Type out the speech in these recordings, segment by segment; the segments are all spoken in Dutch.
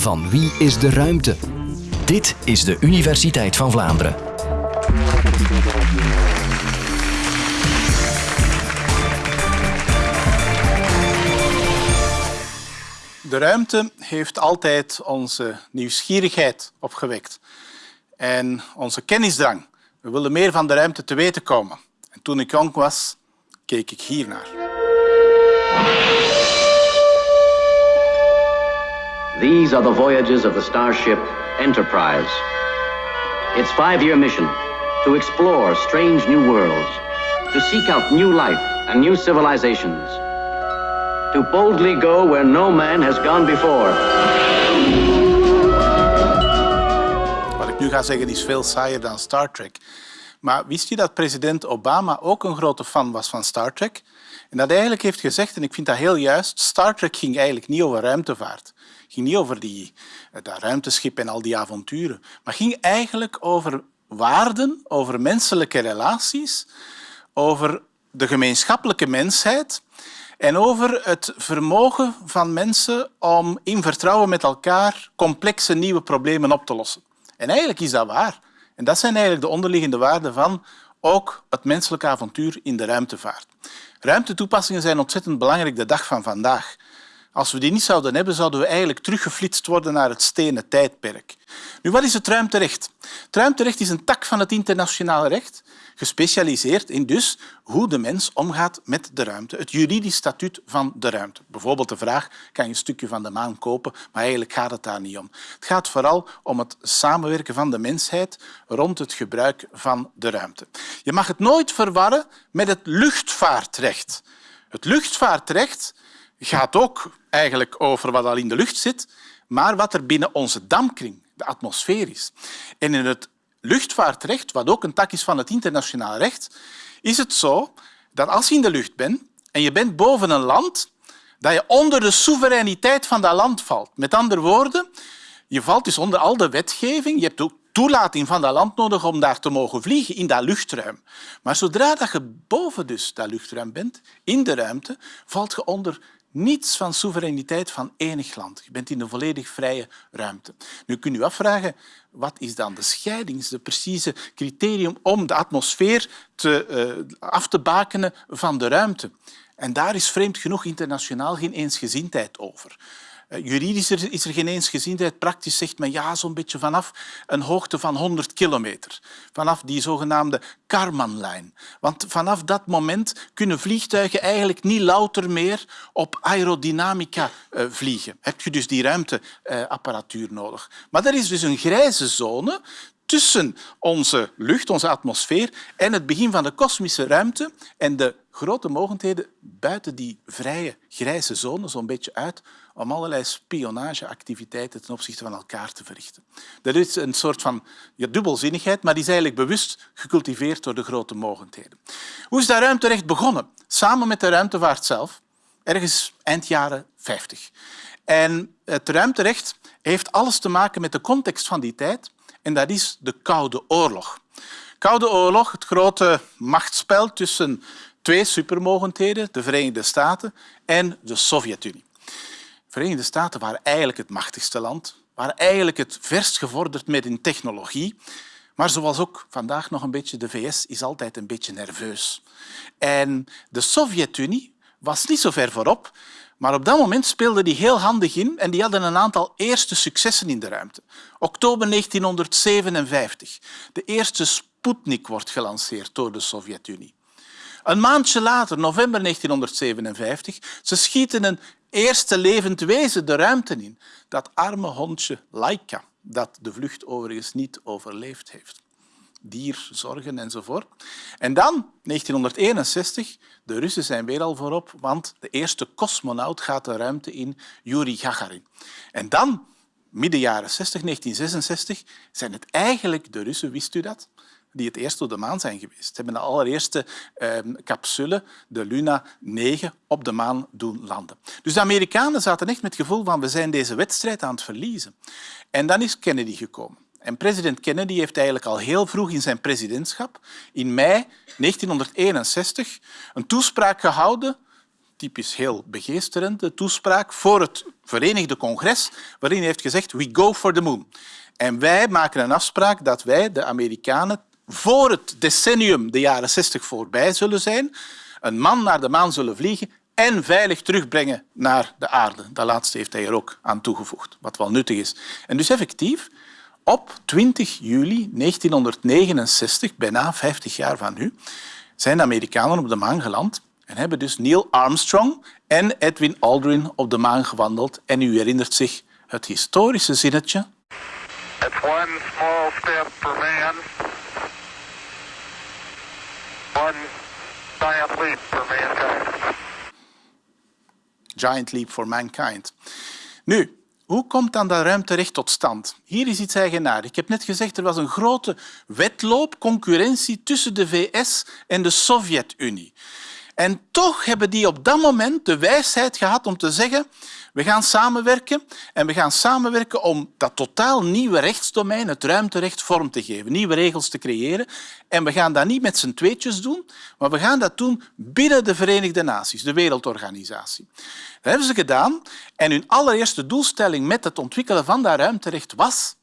van Wie is de Ruimte? Dit is de Universiteit van Vlaanderen. De ruimte heeft altijd onze nieuwsgierigheid opgewekt en onze kennisdrang. We willen meer van de ruimte te weten komen. En toen ik jong was, keek ik hiernaar. These are the voyages of the starship Enterprise. Its five-year mission to explore strange new worlds, to seek out new life and new civilizations, to boldly go where no man has gone before. Wat ik nu ga zeggen is veel saaier dan Star Trek. Maar wist je dat president Obama ook een grote fan was van Star Trek? En dat hij eigenlijk heeft gezegd, en ik vind dat heel juist, Star Trek ging eigenlijk niet over ruimtevaart. Ging niet over die, dat ruimteschip en al die avonturen. Maar ging eigenlijk over waarden, over menselijke relaties, over de gemeenschappelijke mensheid en over het vermogen van mensen om in vertrouwen met elkaar complexe nieuwe problemen op te lossen. En eigenlijk is dat waar. En dat zijn eigenlijk de onderliggende waarden van ook het menselijke avontuur in de ruimtevaart. Ruimtetoepassingen zijn ontzettend belangrijk de dag van vandaag. Als we die niet zouden hebben, zouden we eigenlijk teruggeflitst worden naar het stenen tijdperk. Nu, wat is het ruimterecht? Het ruimterecht is een tak van het internationale recht, gespecialiseerd in dus hoe de mens omgaat met de ruimte, het juridisch statuut van de ruimte. Bijvoorbeeld de vraag, kan je een stukje van de maan kopen? Maar eigenlijk gaat het daar niet om. Het gaat vooral om het samenwerken van de mensheid rond het gebruik van de ruimte. Je mag het nooit verwarren met het luchtvaartrecht. Het luchtvaartrecht gaat ook eigenlijk over wat al in de lucht zit, maar wat er binnen onze dampkring, de atmosfeer, is. En in het luchtvaartrecht, wat ook een tak is van het internationaal recht, is het zo dat als je in de lucht bent en je bent boven een land, dat je onder de soevereiniteit van dat land valt. Met andere woorden, je valt dus onder al de wetgeving. Je hebt ook toelating van dat land nodig om daar te mogen vliegen in dat luchtruim. Maar zodra dat je boven dus dat luchtruim bent, in de ruimte, valt je onder niets van soevereiniteit van enig land. Je bent in een volledig vrije ruimte. Nu kun je afvragen, wat is dan de scheiding, de precieze criterium om de atmosfeer te, uh, af te bakenen van de ruimte? En daar is vreemd genoeg internationaal geen eensgezindheid over. Eh, juridisch is er geen eensgezindheid. Praktisch zegt men ja, zo'n beetje vanaf een hoogte van 100 kilometer. Vanaf die zogenaamde Karmanlijn. Want vanaf dat moment kunnen vliegtuigen eigenlijk niet louter meer op aerodynamica eh, vliegen. Heb je dus die ruimteapparatuur nodig. Maar er is dus een grijze zone tussen onze lucht, onze atmosfeer en het begin van de kosmische ruimte en de grote mogelijkheden buiten die vrije grijze zone zo'n beetje uit om allerlei spionageactiviteiten ten opzichte van elkaar te verrichten. Dat is een soort van dubbelzinnigheid, maar die is eigenlijk bewust gecultiveerd door de grote mogelijkheden. Hoe is dat ruimterecht begonnen? Samen met de ruimtevaart zelf, ergens eind jaren 50. En het ruimterecht heeft alles te maken met de context van die tijd en dat is de Koude Oorlog. Koude Oorlog, het grote machtsspel tussen twee supermogendheden, de Verenigde Staten en de Sovjet-Unie. De Verenigde Staten waren eigenlijk het machtigste land, waren eigenlijk het verst gevorderd met in technologie. Maar zoals ook vandaag nog een beetje de VS is altijd een beetje nerveus. En de Sovjet-Unie was niet zo ver voorop, maar op dat moment speelde die heel handig in en die hadden een aantal eerste successen in de ruimte. Oktober 1957. De eerste Sputnik wordt gelanceerd door de Sovjet-Unie. Een maandje later, november 1957, ze schieten een eerste levend wezen de ruimte in. Dat arme hondje Laika, dat de vlucht overigens niet overleefd heeft. Dierzorgen enzovoort. En dan, 1961, de Russen zijn weer al voorop, want de eerste cosmonaut gaat de ruimte in, Yuri Gagarin. En dan, midden jaren 60, 1966, zijn het eigenlijk de Russen, wist u dat? die het eerst op de maan zijn geweest. Ze hebben de allereerste eh, capsule, de Luna 9, op de maan doen landen. Dus de Amerikanen zaten echt met het gevoel van we zijn deze wedstrijd aan het verliezen. En dan is Kennedy gekomen. En president Kennedy heeft eigenlijk al heel vroeg in zijn presidentschap, in mei 1961, een toespraak gehouden typisch heel begeesterende toespraak voor het Verenigde Congres, waarin hij heeft gezegd we go for the moon. En wij maken een afspraak dat wij, de Amerikanen, voor het decennium, de jaren 60, voorbij zullen zijn, een man naar de maan zullen vliegen en veilig terugbrengen naar de aarde. Dat laatste heeft hij er ook aan toegevoegd, wat wel nuttig is. En dus effectief, op 20 juli 1969, bijna 50 jaar van nu, zijn de Amerikanen op de maan geland en hebben dus Neil Armstrong en Edwin Aldrin op de maan gewandeld. En u herinnert zich het historische zinnetje. It's one small step for man, one giant leap for mankind. Giant Leap for Mankind. Nu, hoe komt dan dat ruimterecht tot stand? Hier is iets eigenaardigs. Ik heb net gezegd, er was een grote wedloop, concurrentie tussen de VS en de Sovjet-Unie. En toch hebben die op dat moment de wijsheid gehad om te zeggen we gaan samenwerken en we gaan samenwerken om dat totaal nieuwe rechtsdomein, het ruimterecht, vorm te geven, nieuwe regels te creëren. En we gaan dat niet met z'n tweetjes doen, maar we gaan dat doen binnen de Verenigde Naties, de Wereldorganisatie. Dat hebben ze gedaan en hun allereerste doelstelling met het ontwikkelen van dat ruimterecht was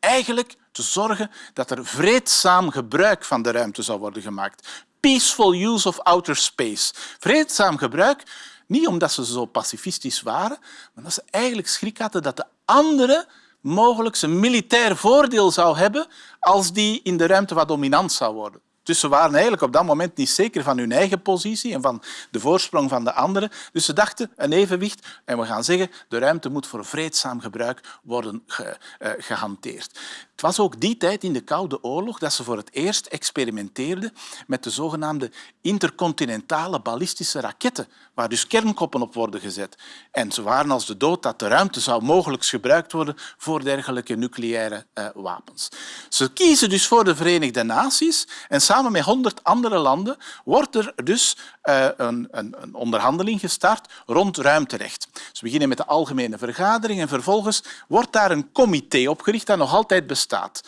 eigenlijk te zorgen dat er vreedzaam gebruik van de ruimte zou worden gemaakt. Peaceful use of outer space. Vreedzaam gebruik niet omdat ze zo pacifistisch waren, maar omdat ze eigenlijk schrik hadden dat de andere mogelijk een militair voordeel zou hebben als die in de ruimte wat dominant zou worden. Dus ze waren eigenlijk op dat moment niet zeker van hun eigen positie en van de voorsprong van de anderen. Dus ze dachten een evenwicht en we gaan zeggen de ruimte moet voor vreedzaam gebruik worden ge, uh, gehanteerd. Het was ook die tijd in de Koude Oorlog dat ze voor het eerst experimenteerden met de zogenaamde intercontinentale ballistische raketten, waar dus kernkoppen op worden gezet. En ze waren als de dood dat de ruimte zou mogelijk gebruikt worden voor dergelijke nucleaire uh, wapens. Ze kiezen dus voor de Verenigde Naties en samen met honderd andere landen wordt er dus uh, een, een, een, onderhandeling gestart rond ruimterecht. Ze beginnen met de algemene vergadering en vervolgens wordt daar een comité opgericht dat nog altijd bestaat staat.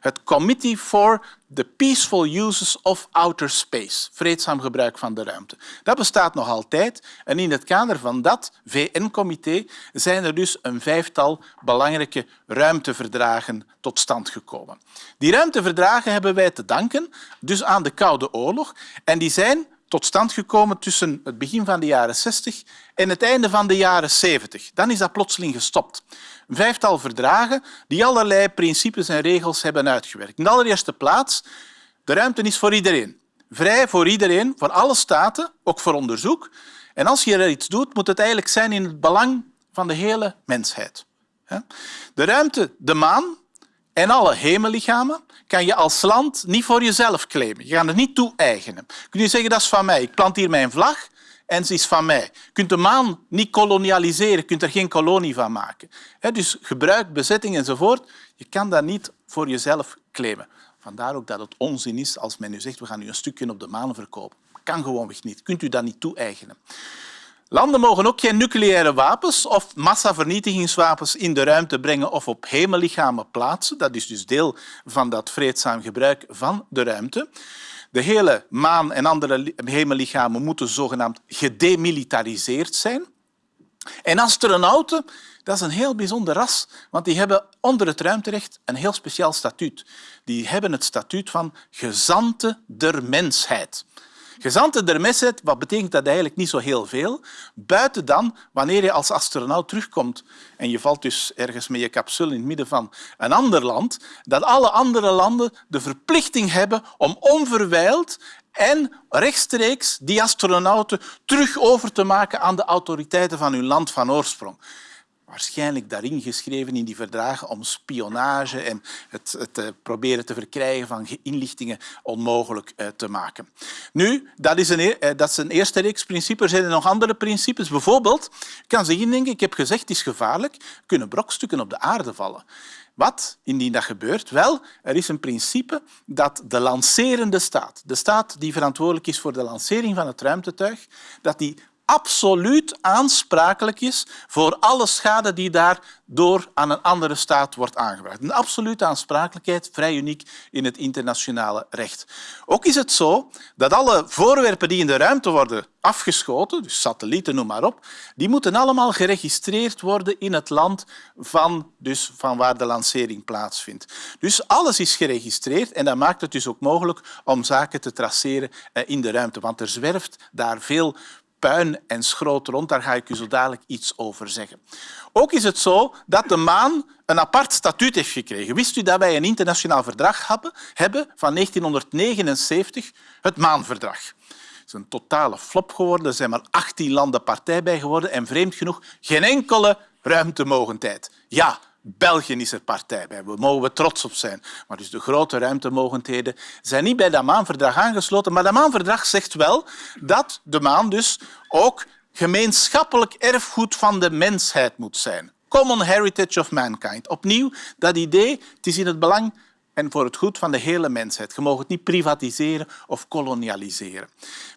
Het Committee for the Peaceful Uses of Outer Space, vreedzaam gebruik van de ruimte. Dat bestaat nog altijd en in het kader van dat VN-comité zijn er dus een vijftal belangrijke ruimteverdragen tot stand gekomen. Die ruimteverdragen hebben wij te danken dus aan de Koude Oorlog en die zijn tot stand gekomen tussen het begin van de jaren 60 en het einde van de jaren 70. Dan is dat plotseling gestopt. Een vijftal verdragen die allerlei principes en regels hebben uitgewerkt. In de allereerste plaats, de ruimte is voor iedereen. Vrij voor iedereen, voor alle staten, ook voor onderzoek. En als je er iets doet, moet het eigenlijk zijn in het belang van de hele mensheid. De ruimte, de maan en alle hemellichamen kan je als land niet voor jezelf claimen. Je gaat het niet toe-eigenen. Kun je zeggen, dat is van mij. Ik plant hier mijn vlag en ze is van mij. Je kunt de maan niet kolonialiseren, je kunt er geen kolonie van maken. Dus gebruik, bezetting enzovoort, je kan dat niet voor jezelf claimen. Vandaar ook dat het onzin is als men nu zegt we gaan u een stukje op de maan verkopen. Kan gewoonweg niet. Kunt u dat niet toe-eigenen. Landen mogen ook geen nucleaire wapens of massavernietigingswapens in de ruimte brengen of op hemellichamen plaatsen. Dat is dus deel van dat vreedzaam gebruik van de ruimte. De hele maan en andere hemellichamen moeten zogenaamd gedemilitariseerd zijn. En astronauten, dat is een heel bijzonder ras, want die hebben onder het ruimterecht een heel speciaal statuut. Die hebben het statuut van gezanten der mensheid. Gezanten der mensheid, wat betekent dat eigenlijk niet zo heel veel, buiten dan wanneer je als astronaut terugkomt en je valt dus ergens met je capsule in het midden van een ander land, dat alle andere landen de verplichting hebben om onverwijld en rechtstreeks die astronauten terug over te maken aan de autoriteiten van hun land van oorsprong waarschijnlijk daarin geschreven in die verdragen om spionage en het, het eh, proberen te verkrijgen van inlichtingen onmogelijk eh, te maken. Nu, dat is, een, eh, dat is eerste reeks principes. Er zijn er nog andere principes. Bijvoorbeeld, je kan zich indenken, ik heb gezegd, het is gevaarlijk, kunnen brokstukken op de aarde vallen. Wat indien dat gebeurt? Wel, er is een principe dat de lancerende staat, de staat die verantwoordelijk is voor de lancering van het ruimtetuig, dat die absoluut aansprakelijk is voor alle schade die daardoor aan een andere staat wordt aangebracht. Een absolute aansprakelijkheid, vrij uniek in het internationale recht. Ook is het zo dat alle voorwerpen die in de ruimte worden afgeschoten, dus satellieten, noem maar op, die moeten allemaal geregistreerd worden in het land van, dus van waar de lancering plaatsvindt. Dus alles is geregistreerd en dat maakt het dus ook mogelijk om zaken te traceren eh, in de ruimte, want er zwerft daar veel puin en schroot rond. Daar ga ik u zo dadelijk iets over zeggen. Ook is het zo dat de maan een apart statuut heeft gekregen. Wist u dat wij een internationaal verdrag hebben van 1979, het Maanverdrag? Het is een totale flop geworden. Er zijn maar 18 landen partij bij geworden en vreemd genoeg geen enkele ruimtemogendheid. Ja, België is er partij bij. We mogen we trots op zijn. Maar dus de grote ruimtemogendheden zijn niet bij dat maanverdrag aangesloten. Maar dat maanverdrag zegt wel dat de maan dus ook gemeenschappelijk erfgoed van de mensheid moet zijn. Common heritage of mankind. Opnieuw, dat idee, het is in het belang en voor het goed van de hele mensheid. Je mag het niet privatiseren of kolonialiseren.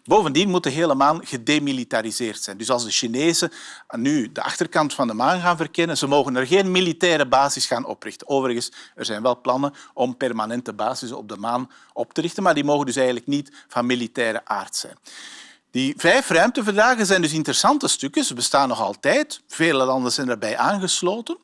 Bovendien moet de hele maan gedemilitariseerd zijn. Dus als de Chinezen nu de achterkant van de maan gaan verkennen, ze mogen er geen militaire basis gaan oprichten. Overigens, er zijn wel plannen om permanente bases op de maan op te richten, maar die mogen dus eigenlijk niet van militaire aard zijn. Die vijf ruimteverdragen zijn dus interessante stukken. Ze bestaan nog altijd. Vele landen zijn erbij aangesloten.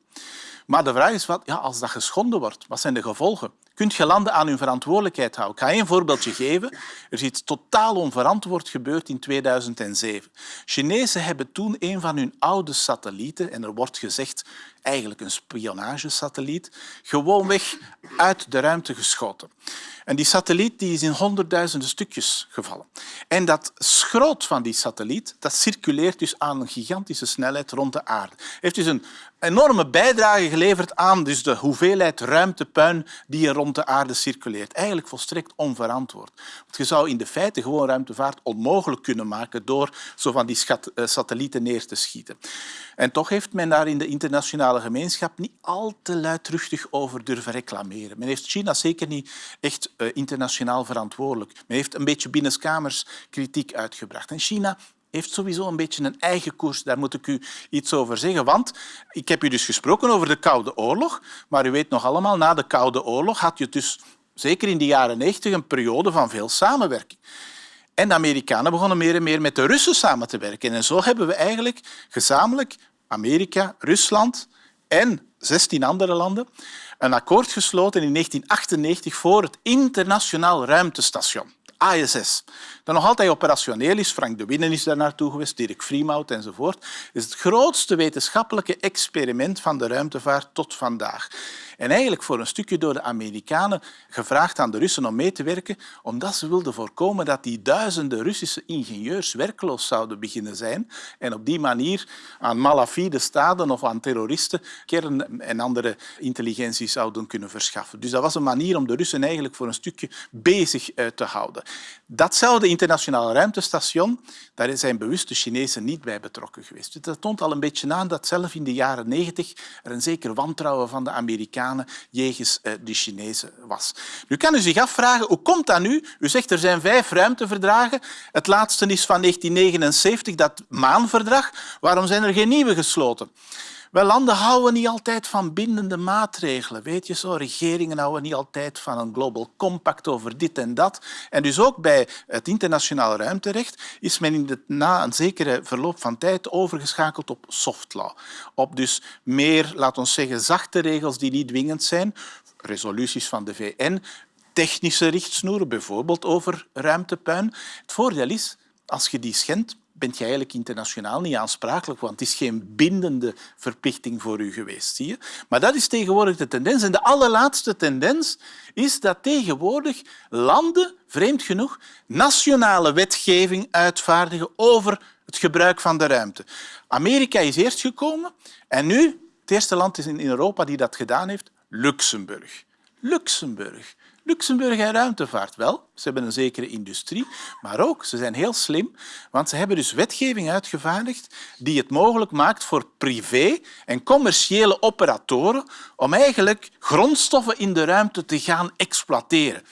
Maar de vraag is, wat, ja, als dat geschonden wordt, wat zijn de gevolgen? Kunt je landen aan hun verantwoordelijkheid houden? Ik ga een voorbeeldje geven. Er is iets totaal onverantwoord gebeurd in 2007. Chinezen hebben toen een van hun oude satellieten, en er wordt gezegd eigenlijk een spionagesatelliet, gewoonweg uit de ruimte geschoten. En die satelliet die is in honderdduizenden stukjes gevallen. En dat schroot van die satelliet dat circuleert dus aan een gigantische snelheid rond de aarde. Heeft dus een enorme bijdrage geleverd aan dus de hoeveelheid ruimtepuin die er rond de aarde circuleert. Eigenlijk volstrekt onverantwoord. Want je zou in de feite gewoon ruimtevaart onmogelijk kunnen maken door zo van die eh, satellieten neer te schieten. En toch heeft men daar in de internationale gemeenschap niet al te luidruchtig over durven reclameren. Men heeft China zeker niet echt eh, internationaal verantwoordelijk. Men heeft een beetje binnenskamers kritiek uitgebracht. En China heeft sowieso een beetje een eigen koers. Daar moet ik u iets over zeggen. Want ik heb u dus gesproken over de Koude Oorlog, maar u weet nog allemaal, na de Koude Oorlog had je dus zeker in de jaren 90 een periode van veel samenwerking. En de Amerikanen begonnen meer en meer met de Russen samen te werken. En zo hebben we eigenlijk gezamenlijk Amerika, Rusland en 16 andere landen een akkoord gesloten in 1998 voor het Internationaal Ruimtestation. ISS, dat nog altijd operationeel is. Frank de Winnen is daar naartoe geweest, Dirk Vriemhout enzovoort. Is het grootste wetenschappelijke experiment van de ruimtevaart tot vandaag. En eigenlijk voor een stukje door de Amerikanen gevraagd aan de Russen om mee te werken, omdat ze wilden voorkomen dat die duizenden Russische ingenieurs werkloos zouden beginnen zijn en op die manier aan malafide staten of aan terroristen kern- en andere intelligentie zouden kunnen verschaffen. Dus dat was een manier om de Russen eigenlijk voor een stukje bezig te houden. Datzelfde internationale ruimtestation, daar zijn bewust de Chinezen niet bij betrokken geweest. Dat toont al een beetje aan dat zelf in de jaren negentig er een zeker wantrouwen van de Amerikanen jegens eh, de Chinezen was. Nu kan u zich afvragen, hoe komt dat nu? U zegt er zijn vijf ruimteverdragen. Het laatste is van 1979, dat maanverdrag. Waarom zijn er geen nieuwe gesloten? Wel, landen houden niet altijd van bindende maatregelen. Weet je zo, regeringen houden niet altijd van een global compact over dit en dat. En dus ook bij het internationaal ruimterecht is men in na een zekere verloop van tijd overgeschakeld op soft law. Op dus meer, laten we zeggen, zachte regels die niet dwingend zijn, resoluties van de VN, technische richtsnoeren, bijvoorbeeld over ruimtepuin. Het voordeel is, als je die schendt, bent je eigenlijk internationaal niet aansprakelijk, want het is geen bindende verplichting voor u geweest. Zie je? Maar dat is tegenwoordig de tendens. En de allerlaatste tendens is dat tegenwoordig landen, vreemd genoeg, nationale wetgeving uitvaardigen over het gebruik van de ruimte. Amerika is eerst gekomen en nu, het eerste land is in Europa die dat gedaan heeft, Luxemburg. Luxemburg. Luxemburg en ruimtevaart wel. Ze hebben een zekere industrie, maar ook ze zijn heel slim, want ze hebben dus wetgeving uitgevaardigd die het mogelijk maakt voor privé en commerciële operatoren om eigenlijk grondstoffen in de ruimte te gaan exploiteren.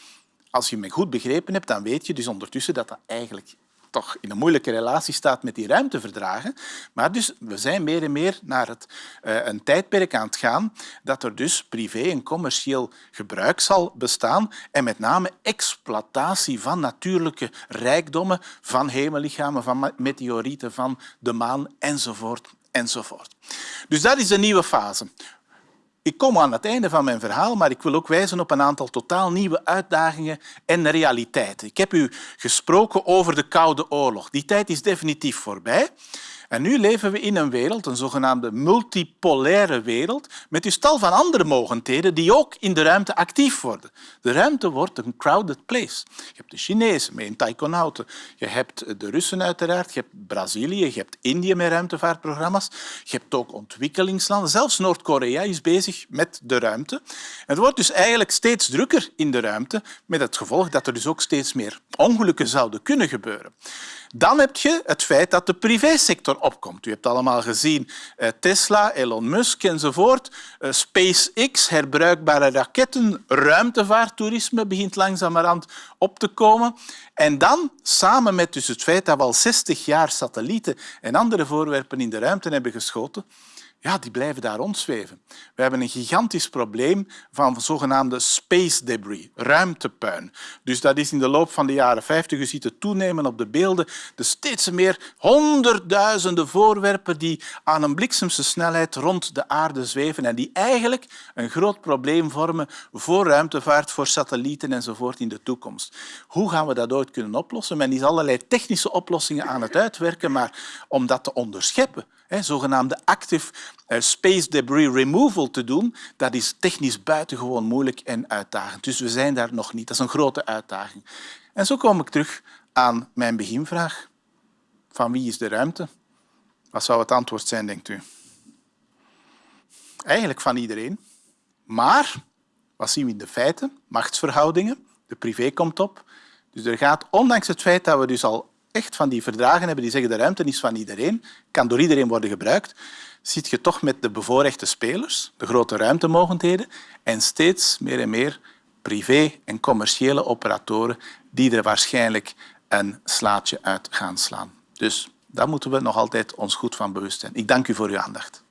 Als je me goed begrepen hebt, dan weet je dus ondertussen dat dat eigenlijk toch in een moeilijke relatie staat met die ruimteverdragen. Maar dus we zijn meer en meer naar het, uh, een tijdperk aan het gaan dat er dus privé en commercieel gebruik zal bestaan en met name exploitatie van natuurlijke rijkdommen, van hemellichamen, van meteorieten, van de maan enzovoort. enzovoort. Dus dat is de nieuwe fase. Ik kom aan het einde van mijn verhaal, maar ik wil ook wijzen op een aantal totaal nieuwe uitdagingen en realiteiten. Ik heb u gesproken over de Koude Oorlog. Die tijd is definitief voorbij. En nu leven we in een wereld, een zogenaamde multipolaire wereld, met dus tal van andere mogendheden die ook in de ruimte actief worden. De ruimte wordt een crowded place. Je hebt de Chinezen met taikonauten, je hebt de Russen uiteraard, je hebt Brazilië, je hebt Indië met ruimtevaartprogramma's, je hebt ook ontwikkelingslanden. Zelfs Noord-Korea is bezig met de ruimte. Het wordt dus eigenlijk steeds drukker in de ruimte, met het gevolg dat er dus ook steeds meer ongelukken zouden kunnen gebeuren. Dan heb je het feit dat de privésector opkomt. U hebt allemaal gezien eh, Tesla, Elon Musk enzovoort. Eh, SpaceX, herbruikbare raketten, ruimtevaarttoerisme begint langzamerhand op te komen. En dan, samen met dus het feit dat we al 60 jaar satellieten en andere voorwerpen in de ruimte hebben geschoten, ja, die blijven daar rondzweven. We hebben een gigantisch probleem van zogenaamde space debris, ruimtepuin. Dus dat is in de loop van de jaren 50, je ziet het toenemen op de beelden, de steeds meer honderdduizenden voorwerpen die aan een bliksemse snelheid rond de aarde zweven en die eigenlijk een groot probleem vormen voor ruimtevaart, voor satellieten enzovoort in de toekomst. Hoe gaan we dat ooit kunnen oplossen? Men is allerlei technische oplossingen aan het uitwerken, maar om dat te onderscheppen, zogenaamde active eh, space debris removal te doen, dat is technisch buitengewoon moeilijk en uitdagend. Dus we zijn daar nog niet. Dat is een grote uitdaging. En zo kom ik terug aan mijn beginvraag. Van wie is de ruimte? Wat zou het antwoord zijn, denkt u? Eigenlijk van iedereen. Maar, wat zien we in de feiten? Machtsverhoudingen. De privé komt op. Dus er gaat, ondanks het feit dat we dus al echt van die verdragen hebben die zeggen de ruimte is van iedereen, kan door iedereen worden gebruikt, zit je toch met de bevoorrechte spelers, de grote ruimtemogendheden, en steeds meer en meer privé- en commerciële operatoren die er waarschijnlijk een slaatje uit gaan slaan. Dus daar moeten we nog altijd ons goed van bewust zijn. Ik dank u voor uw aandacht.